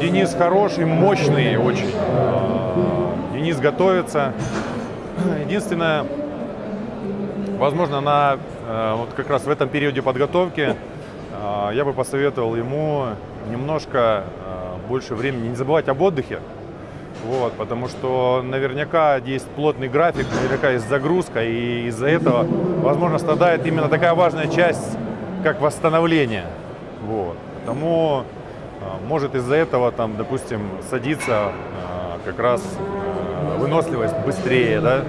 Денис хороший, мощный очень. Э, Денис готовится. Единственное, возможно, на э, вот как раз в этом периоде подготовки э, я бы посоветовал ему немножко больше времени не забывать об отдыхе. Вот, потому что наверняка есть плотный график, наверняка есть загрузка, и из-за этого, возможно, страдает именно такая важная часть, как восстановление. Вот. Потому может из-за этого, там, допустим, садиться как раз выносливость быстрее, да.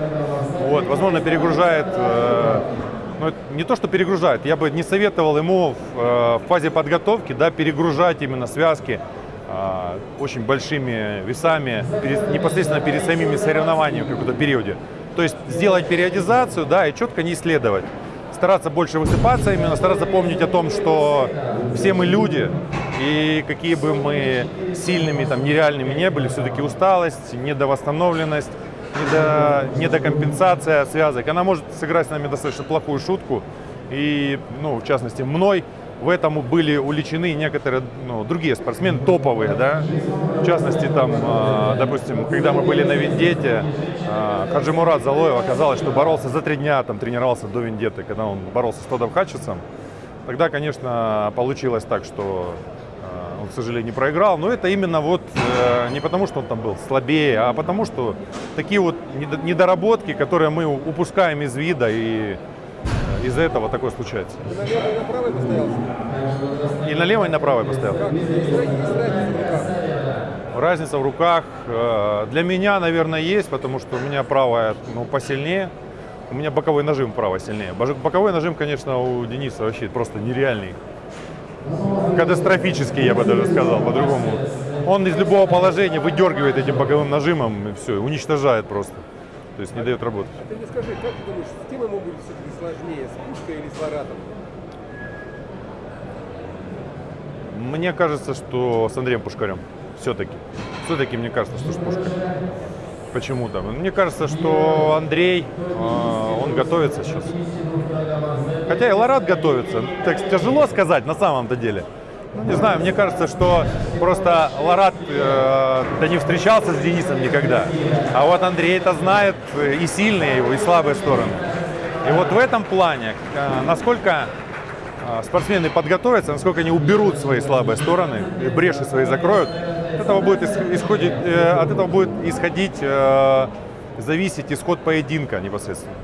Вот, возможно, перегружает, ну, не то, что перегружает, я бы не советовал ему в, в фазе подготовки, да, перегружать именно связки очень большими весами перед, непосредственно перед самими соревнованиями в каком-то периоде. То есть сделать периодизацию, да, и четко не исследовать стараться больше высыпаться, именно стараться помнить о том, что все мы люди, и какие бы мы сильными, там, нереальными не были, все-таки усталость, недовосстановленность, недо, недокомпенсация связок, она может сыграть с нами достаточно плохую шутку. И, ну, в частности, мной в этом были уличены некоторые ну, другие спортсмены, топовые, да. В частности, там, э, допустим, когда мы были на Вендете, э, Хаджимурат Залоев оказалось, что боролся за три дня, там, тренировался до Вендеты, когда он боролся с Тодом Хатчесом. Тогда, конечно, получилось так, что он, к сожалению, не проиграл. Но это именно вот э, не потому, что он там был слабее, а потому, что такие вот недоработки, которые мы упускаем из вида и из-за этого такое случается. И налево и направо постоял? И налево, и направо постоял. Как? Есть разница в руках? Разница в руках э, для меня, наверное, есть, потому что у меня правая ну, посильнее. У меня боковой нажим право сильнее. Боковой нажим, конечно, у Дениса вообще просто нереальный. Катастрофический, я бы даже сказал, по-другому. Он из любого положения выдергивает этим боковым нажимом и все, уничтожает просто. То есть не дает работать. А ты мне скажи, как ты думаешь, с кем ему будет все-таки сложнее, с Пушкой или с Ларатом? Мне кажется, что с Андреем Пушкарем. Все-таки. Все-таки мне кажется, что с Пушкой. Почему-то. Мне кажется, что Андрей, э, он готовится сейчас. Хотя и Ларат готовится. Так тяжело сказать на самом-то деле. Ну, не знаю, мне кажется, что просто Ларат э, не встречался с Денисом никогда. А вот Андрей это знает и сильные его, и слабые стороны. И вот в этом плане, э, насколько э, спортсмены подготовятся, насколько они уберут свои слабые стороны, и бреши свои закроют, от этого будет исходить, э, от этого будет исходить, э, зависеть исход поединка непосредственно.